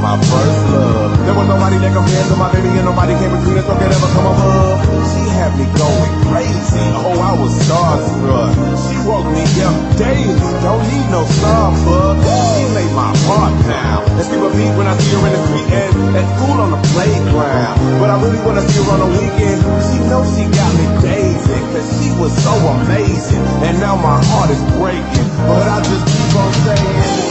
my first love. There was nobody that compared to my baby, and nobody came between us so could ever come over. She had me going crazy. Oh, I was starstruck. She woke me up daily. Don't need no Starbucks. She made my heart pound. and people a beat when I see her in the street and at school on the playground. But I really wanna see her on the weekend. She knows she got me dazed, cause she was so amazing. And now my heart is breaking, but I just keep on saying.